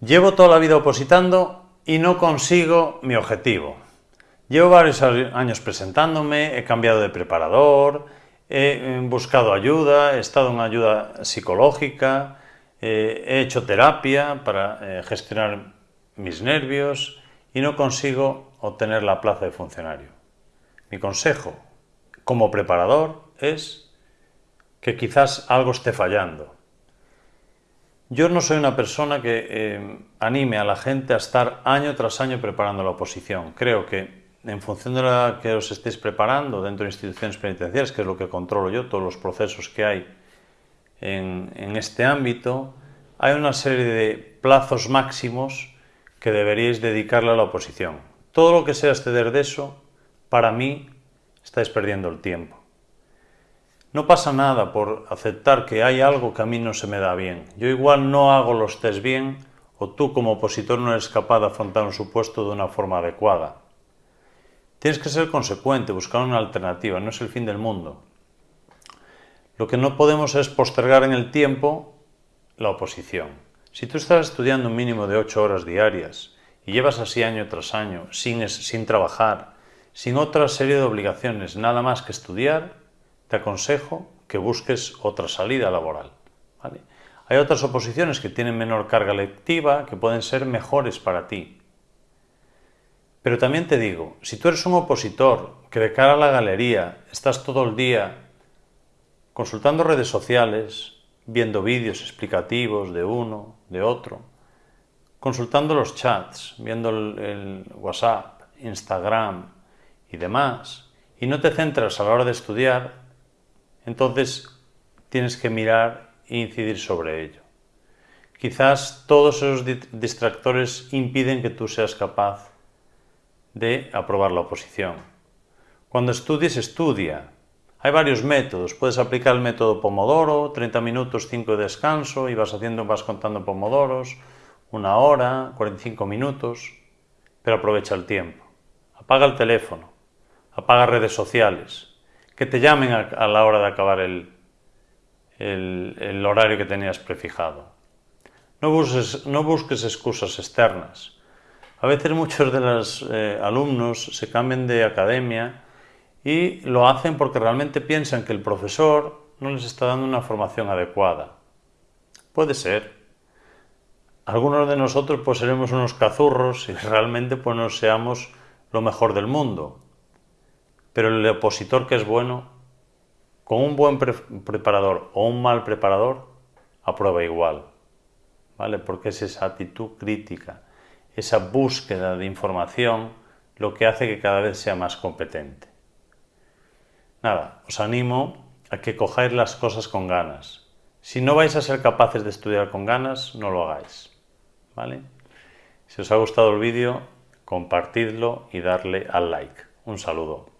Llevo toda la vida opositando y no consigo mi objetivo. Llevo varios años presentándome, he cambiado de preparador, he buscado ayuda, he estado en ayuda psicológica, eh, he hecho terapia para eh, gestionar mis nervios y no consigo obtener la plaza de funcionario. Mi consejo como preparador es que quizás algo esté fallando, yo no soy una persona que eh, anime a la gente a estar año tras año preparando la oposición. Creo que en función de la que os estéis preparando dentro de instituciones penitenciarias, que es lo que controlo yo, todos los procesos que hay en, en este ámbito, hay una serie de plazos máximos que deberíais dedicarle a la oposición. Todo lo que sea exceder de eso, para mí, estáis perdiendo el tiempo. No pasa nada por aceptar que hay algo que a mí no se me da bien. Yo igual no hago los test bien o tú como opositor no eres capaz de afrontar un supuesto de una forma adecuada. Tienes que ser consecuente, buscar una alternativa, no es el fin del mundo. Lo que no podemos es postergar en el tiempo la oposición. Si tú estás estudiando un mínimo de ocho horas diarias y llevas así año tras año, sin, sin trabajar, sin otra serie de obligaciones, nada más que estudiar, te aconsejo que busques otra salida laboral. Hay otras oposiciones que tienen menor carga lectiva, que pueden ser mejores para ti. Pero también te digo, si tú eres un opositor que de cara a la galería estás todo el día consultando redes sociales, viendo vídeos explicativos de uno, de otro, consultando los chats, viendo el WhatsApp, Instagram y demás, y no te centras a la hora de estudiar, entonces tienes que mirar e incidir sobre ello. Quizás todos esos distractores impiden que tú seas capaz de aprobar la oposición. Cuando estudies, estudia. Hay varios métodos. Puedes aplicar el método Pomodoro, 30 minutos, 5 de descanso, y vas haciendo, vas contando pomodoros, una hora, 45 minutos, pero aprovecha el tiempo. Apaga el teléfono, apaga redes sociales, que te llamen a, la hora de acabar el, el, horario que tenías prefijado. No busques, no busques excusas externas. A veces muchos de los eh, alumnos se cambian de academia y lo hacen porque realmente piensan que el profesor no les está dando una formación adecuada. Puede ser. Algunos de nosotros pues seremos unos cazurros y realmente pues no seamos lo mejor del mundo. Pero el opositor que es bueno, con un buen preparador o un mal preparador, aprueba igual. ¿Vale? Porque es esa actitud crítica, esa búsqueda de información, lo que hace que cada vez sea más competente. Nada, os animo a que cojáis las cosas con ganas. Si no vais a ser capaces de estudiar con ganas, no lo hagáis. ¿Vale? Si os ha gustado el vídeo, compartidlo y darle al like. Un saludo.